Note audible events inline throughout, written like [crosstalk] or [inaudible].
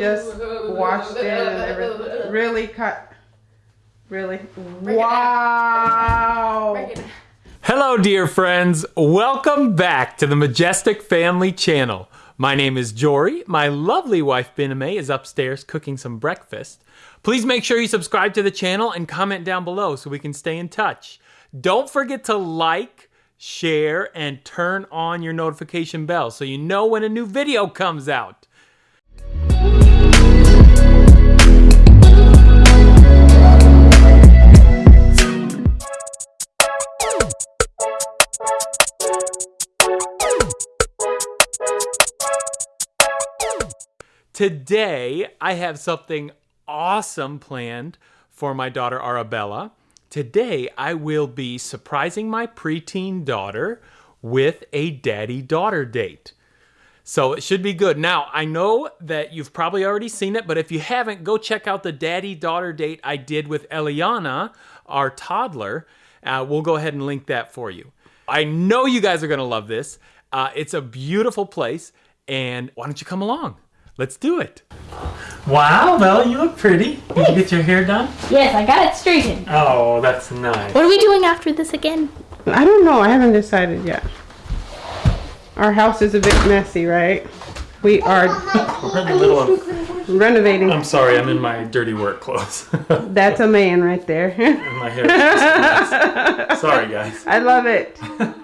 just washed it and everything. Really cut. Really. Wow. Hello, dear friends. Welcome back to the Majestic Family Channel. My name is Jory. My lovely wife, Bename, is upstairs cooking some breakfast. Please make sure you subscribe to the channel and comment down below so we can stay in touch. Don't forget to like, share, and turn on your notification bell so you know when a new video comes out. Today, I have something awesome planned for my daughter Arabella. Today, I will be surprising my preteen daughter with a daddy daughter date. So it should be good. Now, I know that you've probably already seen it, but if you haven't, go check out the daddy daughter date I did with Eliana, our toddler. Uh, we'll go ahead and link that for you. I know you guys are going to love this. Uh, it's a beautiful place, and why don't you come along? Let's do it. Wow, Bella, you look pretty. Did you get your hair done? Yes, I got it straightened. Oh, that's nice. What are we doing after this again? I don't know. I haven't decided yet. Our house is a bit messy, right? We are We're in the middle of. renovating. I'm sorry, I'm in my dirty work clothes. [laughs] That's a man right there. and my hair. is just a mess. sorry, guys. I love it. [laughs]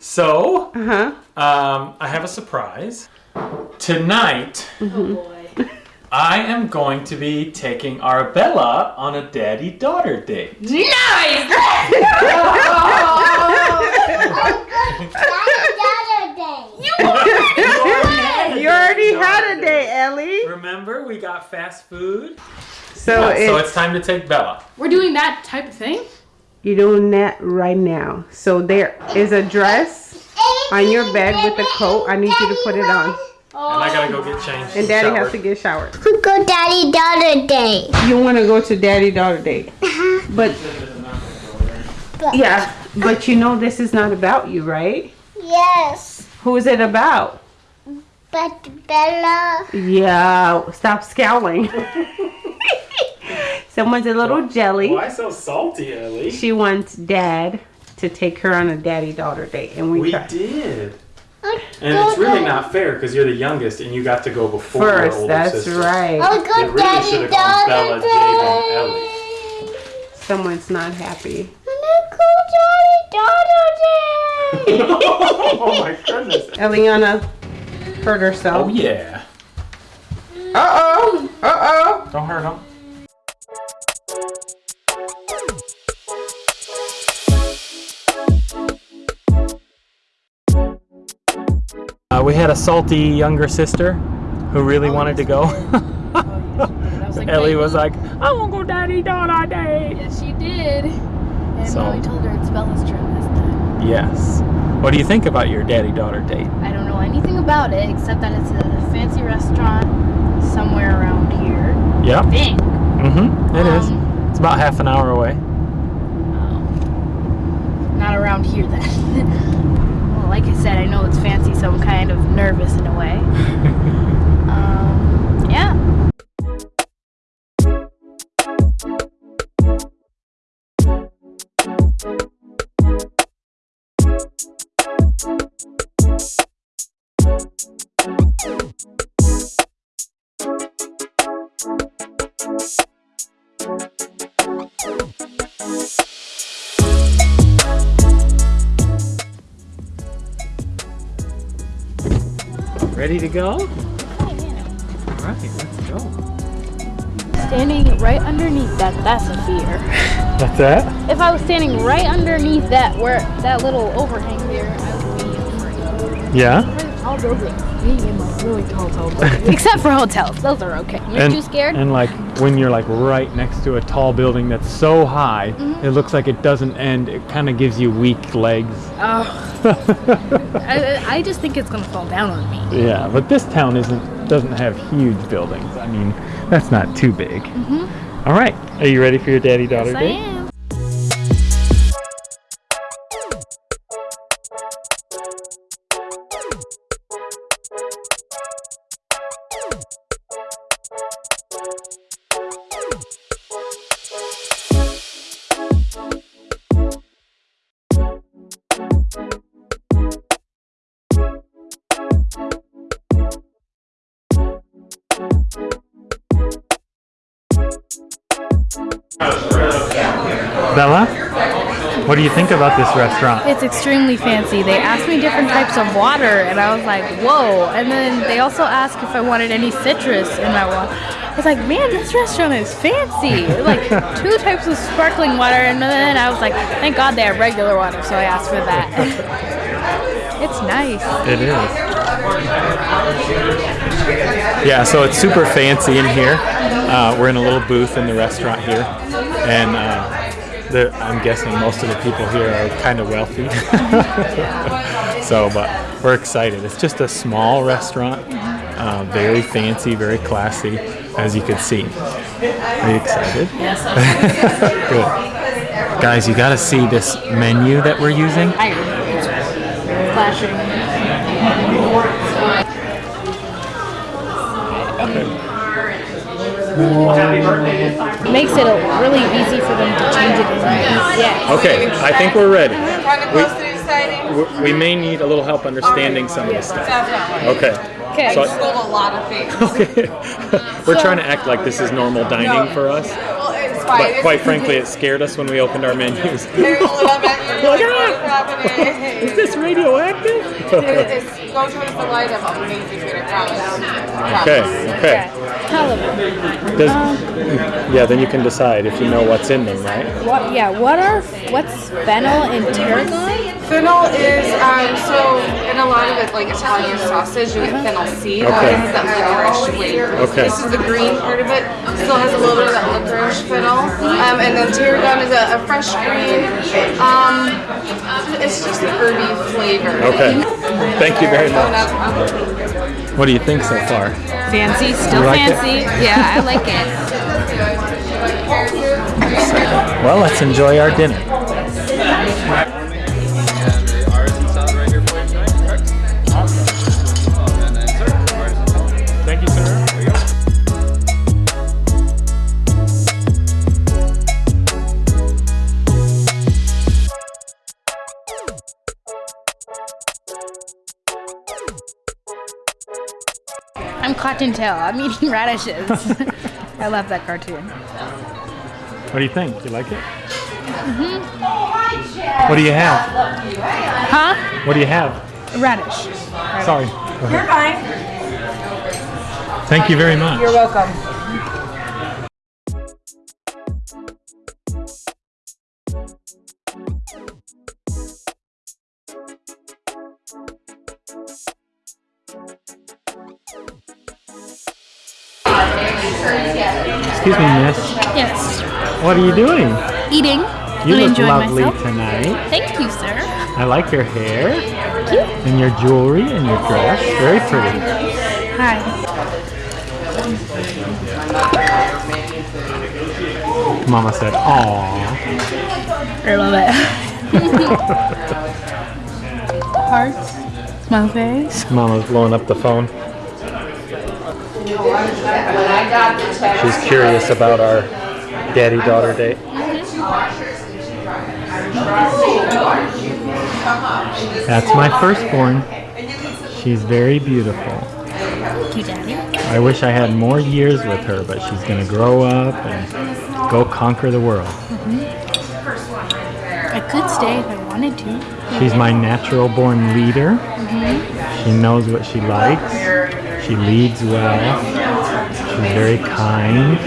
So, Uh huh. um, I have a surprise. Tonight, Oh boy. I am going to be taking Arabella on a daddy daughter date. nice! [laughs] You already had a day, Ellie. Remember, we got fast food. So, Yeah, so it's, it's time to take Bella. We're doing that type of thing? You're doing that right now. So there is a dress on your bed with a coat. I need you to put it on. And I gotta go get changed. And daddy shower. has to get showered. Go daddy daughter day. You want to go to daddy daughter Day, uh-huh. But yeah, but you know this is not about you, right? Yes. Who is it about? But Bella. Yeah, stop scowling. [laughs] Someone's a little jelly. Why so salty, Ellie? She wants dad to take her on a daddy daughter date, and we, We tried. did. And it's really not fair because you're the youngest and you got to go before your First, older that's sister. right. I'll They go really daddy should've gone Bella, daughter Jade, and day. Someone's not happy. I'm gonna go daddy daughter [laughs] oh my goodness. Eliana hurt herself. Oh yeah. Uh oh. Uh oh. Don't hurt him. We had a salty younger sister who really wanted to go. [laughs] Ellie was like, I won't go daddy daughter day. Yes, she did. And So- told her it's Bella's turn this time. Yes. What do you think about your daddy daughter date? I don't know anything about it except that it's a fancy restaurant somewhere around here. Yeah. I think. Mm-hmm. It is. Um, It's about half an hour away. Oh. Not around here then. [laughs] like I said, I know it's fancy, so I'm kind of nervous in a way. [laughs] um, yeah. Ready to go? All right, let's go. Standing right underneath that, that's a fear. [laughs] That's that? If I was standing right underneath that, where that little overhang there, I would be afraid. Yeah. Tall buildings. Being in like really tall, tall buildings. [laughs] Except for hotels, those are okay. You're and, too scared. And like when you're like right next to a tall building that's so high, Mm-hmm. it looks like it doesn't end. It kind of gives you weak legs. oh, I, I just think it's gonna fall down on me. Yeah, but this town isn't doesn't have huge buildings. I mean, that's not too big. All right, are you ready for your daddy daughter Mm-hmm. Yes, I date? Bella, what do you think about this restaurant? It's extremely fancy. They asked me different types of water, and I was like, whoa. And then they also asked if I wanted any citrus in my water. I was like, man, this restaurant is fancy. [laughs] Like two types of sparkling water, and then I was like, thank God they have regular water, so I asked for that. [laughs] it's nice. It is. Yeah, so it's super fancy in here. Uh, we're in a little booth in the restaurant here, and uh, I'm guessing most of the people here are kind of wealthy. [laughs] so, but we're excited. It's just a small restaurant, uh, very fancy, very classy, as you can see. Are you excited? Yes. [laughs] Good. Guys, you got to see this menu that we're using. Flashing. Makes it really easy for them to change it in Yeah. Okay, I think we're ready. Kind of close to. We- We may need a little help understanding some of this stuff. Definitely. Okay. Okay. So- Sold a lot of things. [laughs] Okay. We're trying to act like this is normal dining for us, Well, it's fine. but quite frankly, it scared us when we opened our menus. There's a little bit. You're like, what's happening? Is this radioactive? It's, go to the light of amazing food, I promise. Okay, okay. Halibut. Does, yeah, then you can decide if you know what's in them, right? What? Yeah. What are? What's fennel and tarragon? Fennel is, um, so in a lot of it, like Italian sausage, you get fennel seed. Okay. It has that licorice flavor. Okay. This is the green part of it. Still has a little bit of that licorice fennel. Um, and then tarragon is a, a fresh green. Um, it's just the herby flavor. Okay. Thank you very much. um, What do you think so far? Fancy. Still like it? fancy. Yeah, I like it. Well, let's enjoy our dinner. Cottontail. I'm eating [laughs] radishes. [laughs] I love that cartoon. What do you think? You like it? What do you have? Huh? What do you have? Radish. Sorry. You're fine. Thank you very much. You're welcome. Excuse me, miss. Yes. What are you doing? Eating. You and look lovely myself. tonight. Thank you, sir. I like your hair you. and your jewelry and your dress. Very pretty. Hi. Mama said, "Aw." I love it. [laughs] Hearts. Smile face. Mama's blowing up the phone. She's curious about our daddy-daughter date. That's my firstborn. She's very beautiful. Thank you, Daddy. I wish I had more years with her, but she's gonna grow up and go conquer the world. I could stay if I wanted to. She's my natural born leader. Mm-hmm. She knows what she likes. She leads well. She's very kind.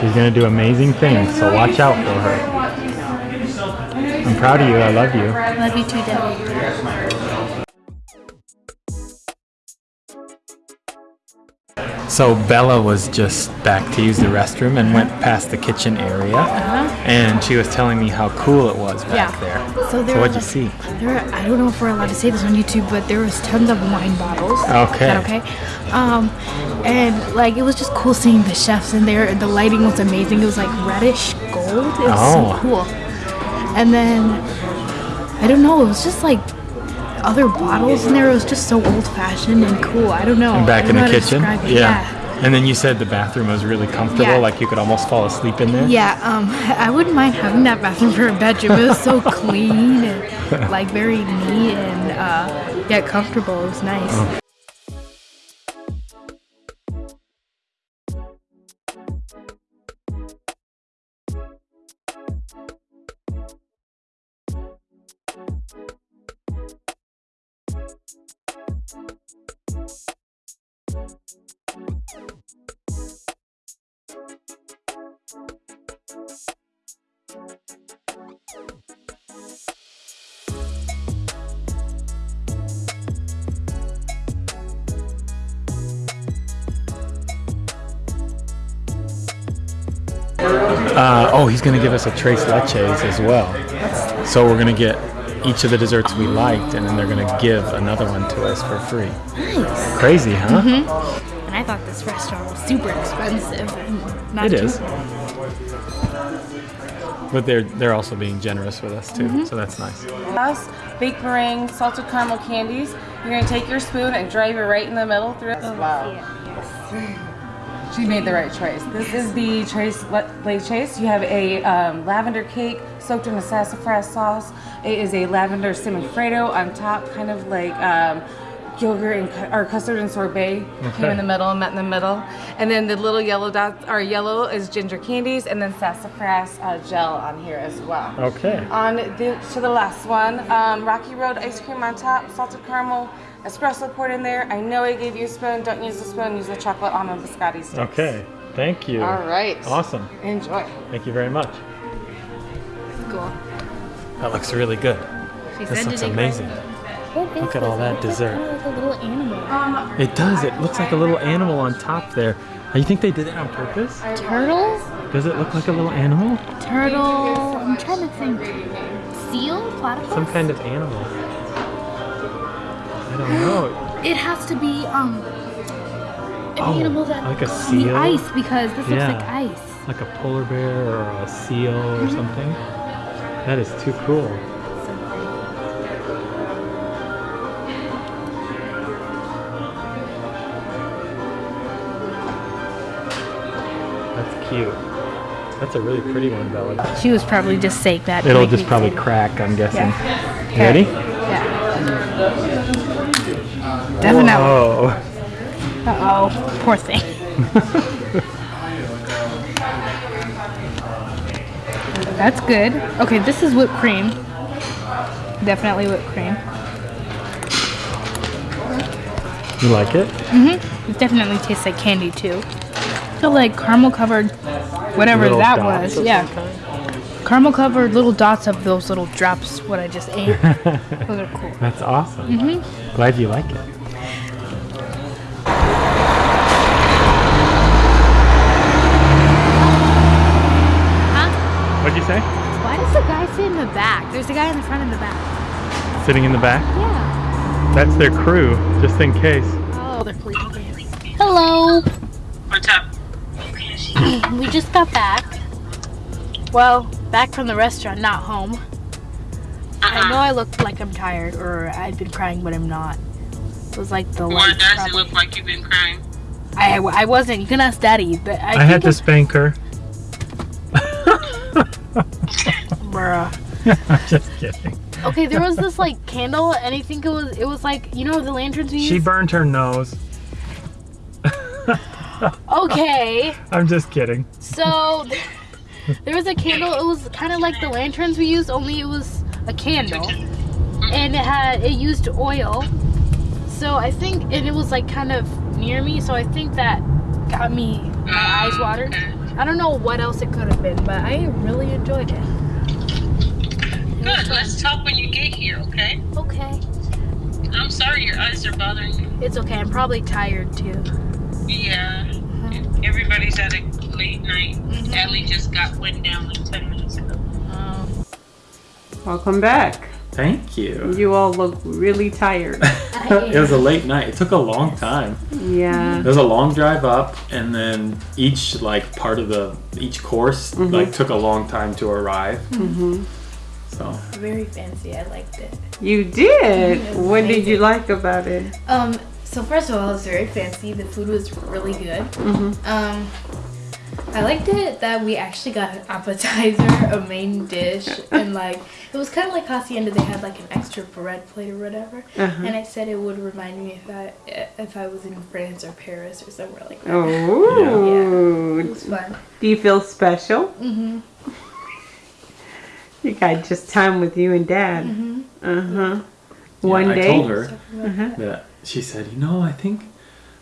She's going to do amazing things, so watch out for her. I'm proud of you. I love you. Love you too, Daddy. So Bella was just back to use the restroom and went past the kitchen area, and she was telling me how cool it was back Yeah. there. So there So what'd you was- see? There, were- I don't know if we're allowed to say this on YouTube, but there was tons of wine bottles. Is Okay. that okay? Um, and like it was just cool seeing the chefs in there. The lighting was amazing. It was like reddish gold. It was Oh. so cool. And then I don't know. It was just like other bottles in there. It was just so old fashioned and cool. I don't know. I Back in the kitchen? it. Yeah. And then you said the bathroom was really comfortable, Yeah. like you could almost fall asleep in there? Yeah, um, [laughs] I wouldn't mind having that bathroom for a bedroom. It was so [laughs] clean and like very neat and uh, yeah, comfortable. It was nice. Uh, oh, he's gonna give us a tres leches as well. So we're gonna get each of the desserts we liked, and then they're gonna give another one to us for free. Nice. Crazy, huh? And I thought this restaurant was super expensive. and Not It too is. But they're they're also being generous with us too, so that's nice. Us, baked meringue, salted caramel candies. You're gonna take your spoon and drive it right in the middle through it. Wow. She made the right choice. This is the Trace Lake Chase. You have a um, lavender cake soaked in a sassafras sauce. It is a lavender Semifreddo on top, kind of like um, yogurt and cu- or custard and sorbet. Came in the middle, and met in the middle, and then the little yellow dots are yellow is ginger candies, and then sassafras uh, gel on here as well. Okay. On the, to the last one, um, Rocky Road ice cream on top, salted caramel, espresso poured in there. I know I gave you a spoon. Don't use the spoon. Use the chocolate almond biscotti sticks. Okay. Thank you. All right. Awesome. Enjoy. Thank you very much. cool. That looks really good. She This looks to take amazing. Look at all that dessert. Like, kind of like a little animal. It does. It looks like a little animal on top there. You think they did it on purpose? Turtle? Does it look like a little animal? Turtle. I'm trying to think. Seal? Platypus? Some kind of animal. I don't know. [gasps] It has to be um an Oh, animal that like a seal? ice because this looks like ice. Like a polar bear or a seal or something. That is too cool. Cute. That's a really pretty one, Bella. She was probably just saying that. It'll just probably excited. crack, I'm guessing. Yeah. Ready? Yeah. Definitely. Oh. Uh oh. Poor thing. [laughs] That's good. Okay, this is whipped cream. Definitely whipped cream. You like it? Mm-hmm. It definitely tastes like candy too. So like caramel covered, whatever Little that was. Yeah, caramel covered little dots of those little drops. What I just ate. [laughs] those are cool. That's awesome. Mm-hmm. Glad you like it. Huh? What'd you say? Why does the guy sit in the back? There's a guy in the front and the back. Sitting in the back? Yeah. That's their crew, just in case. Oh, they're sleeping. Hello. What's [coughs] up? We just got back. Well, back from the restaurant, not home. I uh-uh. know I look like I'm tired or I've been crying, but I'm not. It was like the Why lights. does it probably. look like you've been crying? I, I wasn't. You can ask Daddy, but I, I, had to spank her. [laughs] [laughs] Bruh. I'm just kidding. Okay, there was this like candle, and I think it was it was like you know the lanterns we She use. burned her nose. Okay, I'm just kidding. so there was a candle. It was kind of like the lanterns we use, only it was a candle, and it had it used oil. So I think, and it was like kind of near me, so I think that got me my eyes watered. I don't know what else it could have been, but I really enjoyed it. Good. Let's talk when you get here, okay? Okay, I'm sorry your eyes are bothering you. it's okay. I'm probably tired too. Yeah. Everybody's at a late night. Ellie just got went down like 10 minutes ago. Um, Welcome back. Thank you. You all look really tired. [laughs] it was a late night. It took a long time. Yeah. It was a long drive up, and then each like part of the each course like took a long time to arrive. Mm-hmm. So very fancy. I liked it. You did. What did you like about it? Um, so first of all, it was very fancy. The food was really good. Um, I liked it that we actually got an appetizer, [laughs] a main dish, [laughs] and like it was kind of like hacienda. They had like an extra bread plate or whatever. And I said it would remind me if I if I was in France or Paris or somewhere like that. Oh. [laughs] It was fun. Do you feel special? Mm-hmm. You got just time with you and Dad. Mhm. Uh huh. One I day. told her that she said, you know, I think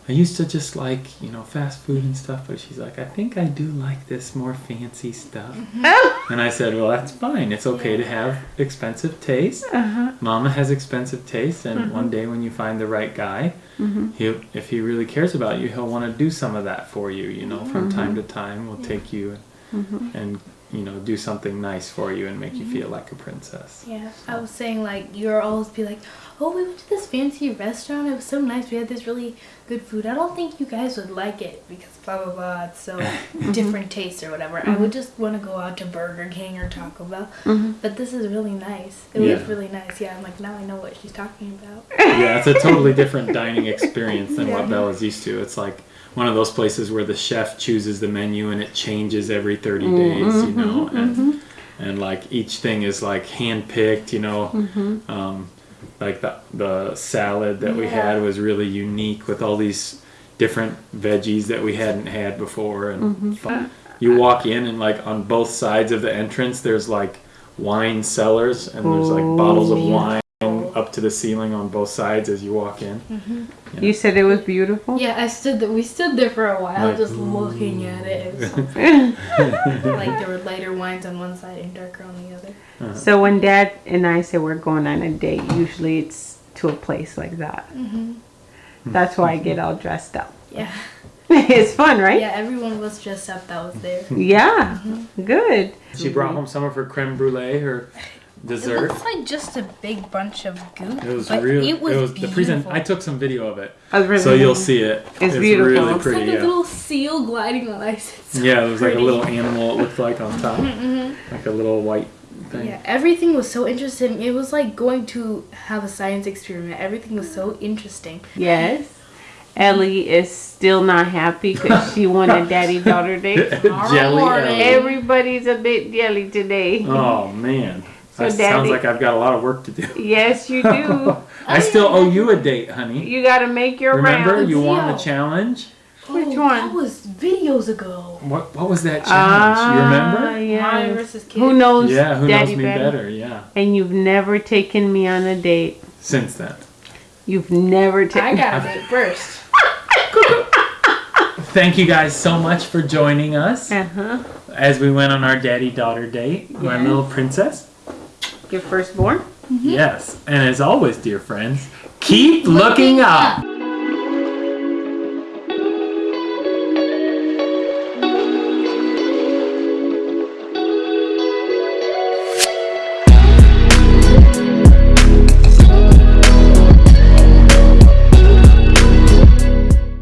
I used to just like, you know, fast food and stuff, but she's like, I think I do like this more fancy stuff. Oh. And I said, well, that's fine. It's okay to have expensive taste. Uh-huh. Mama has expensive taste, and one day when you find the right guy, Mm-hmm. he'll, if he really cares about you, he'll want to do some of that for you. You know, from Mm-hmm. time to time, we'll take you and you know do something nice for you and make you feel mm-hmm. like a princess. Yeah, I was saying like you're always be like, oh, we went to this fancy restaurant. It was so nice. We had this really good food. I don't think you guys would like it because blah blah blah. It's so [laughs] mm-hmm. different taste or whatever. I would mm-hmm. just want to go out to Burger King or Taco Bell. Mm-hmm. But this is really nice. It was really nice. Yeah, I'm like now I know what she's talking about. [laughs] yeah, it's a [laughs] totally different dining experience than what Bella's used to. It's like one of those places where the chef chooses the menu and it changes every 30 days, you know, and and like each thing is like hand picked, you know. Um, like the the salad that we had was really unique with all these different veggies that we hadn't had before and mm-hmm. fun. you walk in and like on both sides of the entrance there's like wine cellars and there's like bottles of oh, wine up to the ceiling on both sides as you walk in. Mm-hmm. You said it was beautiful. Yeah, I stood. There, we stood there for a while, Like, just looking at it. It was [laughs] so pretty. like there were lighter wines on one side and darker on the other. Uh-huh. So when Dad and I say we're going on a date, usually it's to a place like that. Mm-hmm. That's why I get all dressed up. Yeah, [laughs] it's fun, right? yeah. Everyone was dressed up that was there. Yeah. Mm-hmm. Good. She brought home some of her creme brulee, her It dessert. looks like just a big bunch of goop. It was but real. It was, the present. beautiful. I took some video of it, I was really so you'll see it. It's beautiful. really It's pretty. It's like yeah. a little seal gliding on ice. [laughs] It's so Yeah, it was like a little animal. It looked like on mm-hmm, top, mm-hmm. like a little white thing. Yeah, everything was so interesting. It was like going to have a science experiment. Everything was so interesting. Yes. Ellie is still not happy because she [laughs] won a daddy daughter date. [laughs] Jelly. Everybody's a bit jelly today. Oh man, So, that sounds like I've got a lot of work to do. Yes, you do. [laughs] I still owe you a date, honey. You got to make your Remember, rounds. you won the challenge. Which Oh, one? That was videos ago. What What was that challenge? you remember? Ah, yeah. Mommy versus kid. Who knows Yeah, who daddy knows me better? Yeah. And you've never taken me on a date. Since then. You've never taken. I got [laughs] it first. [laughs] Thank you guys so much for joining us Uh huh. as we went on our daddy daughter date, my little princess. Your firstborn. Yes, and as always, dear friends, keep looking up.